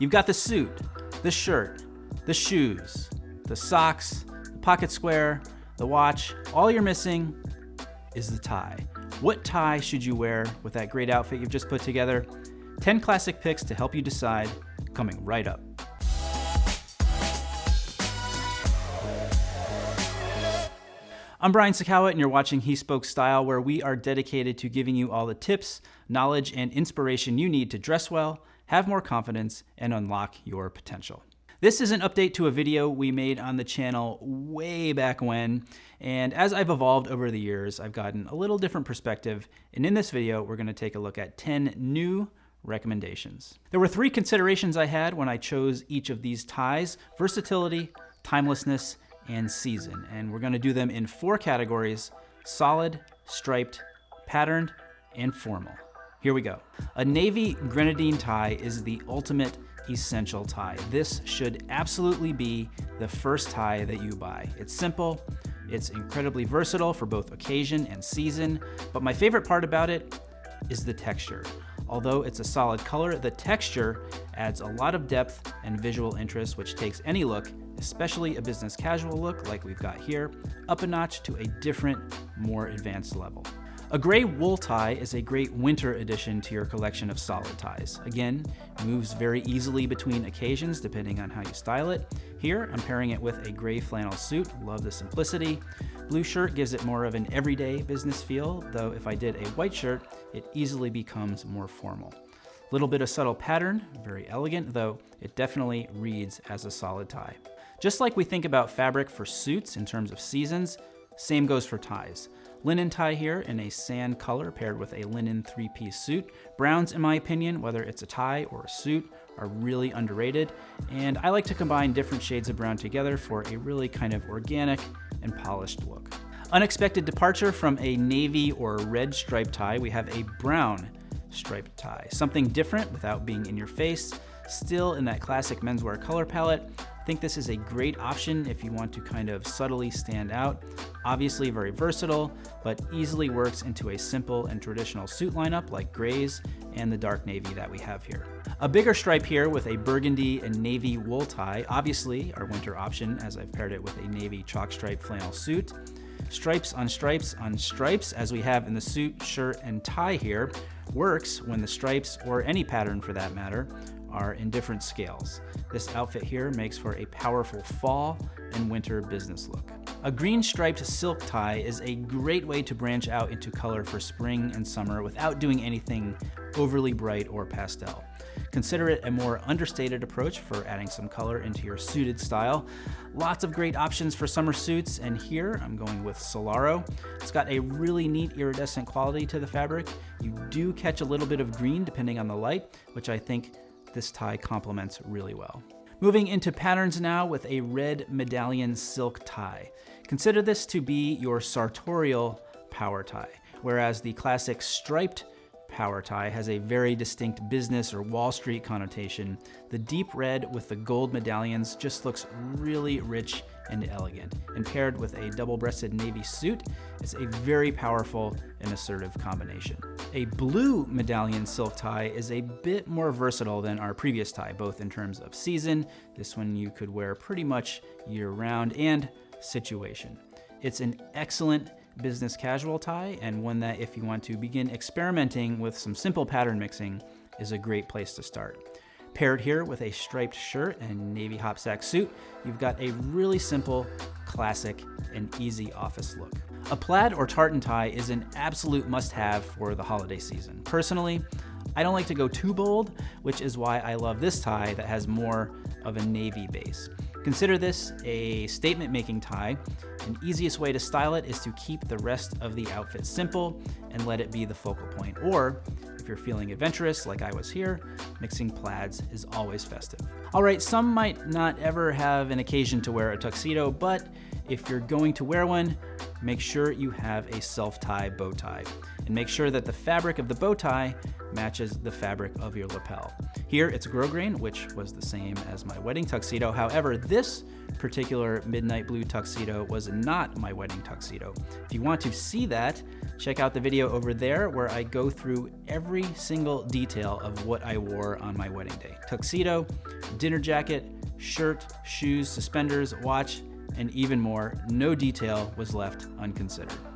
You've got the suit, the shirt, the shoes, the socks, the pocket square, the watch. All you're missing is the tie. What tie should you wear with that great outfit you've just put together? 10 classic picks to help you decide coming right up. I'm Brian Sacawa, and you're watching He Spoke Style, where we are dedicated to giving you all the tips, knowledge, and inspiration you need to dress well, have more confidence, and unlock your potential. This is an update to a video we made on the channel way back when, and as I've evolved over the years, I've gotten a little different perspective, and in this video, we're gonna take a look at 10 new recommendations. There were three considerations I had when I chose each of these ties, versatility, timelessness, and season. And we're gonna do them in four categories, solid, striped, patterned, and formal. Here we go. A navy grenadine tie is the ultimate essential tie. This should absolutely be the first tie that you buy. It's simple, it's incredibly versatile for both occasion and season, but my favorite part about it is the texture. Although it's a solid color, the texture adds a lot of depth and visual interest, which takes any look especially a business casual look like we've got here, up a notch to a different, more advanced level. A gray wool tie is a great winter addition to your collection of solid ties. Again, moves very easily between occasions depending on how you style it. Here, I'm pairing it with a gray flannel suit, love the simplicity. Blue shirt gives it more of an everyday business feel, though if I did a white shirt, it easily becomes more formal. Little bit of subtle pattern, very elegant, though it definitely reads as a solid tie. Just like we think about fabric for suits in terms of seasons, same goes for ties. Linen tie here in a sand color paired with a linen three-piece suit. Browns, in my opinion, whether it's a tie or a suit, are really underrated, and I like to combine different shades of brown together for a really kind of organic and polished look. Unexpected departure from a navy or red striped tie, we have a brown striped tie. Something different without being in your face, still in that classic menswear color palette, I think this is a great option if you want to kind of subtly stand out. Obviously very versatile, but easily works into a simple and traditional suit lineup like grays and the dark navy that we have here. A bigger stripe here with a burgundy and navy wool tie, obviously our winter option as I've paired it with a navy chalk stripe flannel suit. Stripes on stripes on stripes as we have in the suit, shirt, and tie here works when the stripes, or any pattern for that matter, are in different scales. This outfit here makes for a powerful fall and winter business look. A green striped silk tie is a great way to branch out into color for spring and summer without doing anything overly bright or pastel. Consider it a more understated approach for adding some color into your suited style. Lots of great options for summer suits, and here I'm going with Solaro. It's got a really neat iridescent quality to the fabric. You do catch a little bit of green depending on the light, which I think this tie complements really well. Moving into patterns now with a red medallion silk tie. Consider this to be your sartorial power tie, whereas the classic striped power tie has a very distinct business or Wall Street connotation. The deep red with the gold medallions just looks really rich and elegant. And paired with a double-breasted navy suit, it's a very powerful and assertive combination. A blue medallion silk tie is a bit more versatile than our previous tie, both in terms of season, this one you could wear pretty much year-round, and situation. It's an excellent business casual tie and one that if you want to begin experimenting with some simple pattern mixing is a great place to start. Paired here with a striped shirt and navy hopsack suit, you've got a really simple, classic, and easy office look. A plaid or tartan tie is an absolute must-have for the holiday season. Personally, I don't like to go too bold, which is why I love this tie that has more of a navy base. Consider this a statement-making tie. An easiest way to style it is to keep the rest of the outfit simple and let it be the focal point. Or, if you're feeling adventurous like I was here, mixing plaids is always festive. All right, some might not ever have an occasion to wear a tuxedo, but if you're going to wear one, make sure you have a self-tie bow tie. And make sure that the fabric of the bow tie matches the fabric of your lapel. Here it's grosgrain, which was the same as my wedding tuxedo. However, this particular midnight blue tuxedo was not my wedding tuxedo. If you want to see that, check out the video over there where I go through every single detail of what I wore on my wedding day. Tuxedo, dinner jacket, shirt, shoes, suspenders, watch, and even more. No detail was left unconsidered.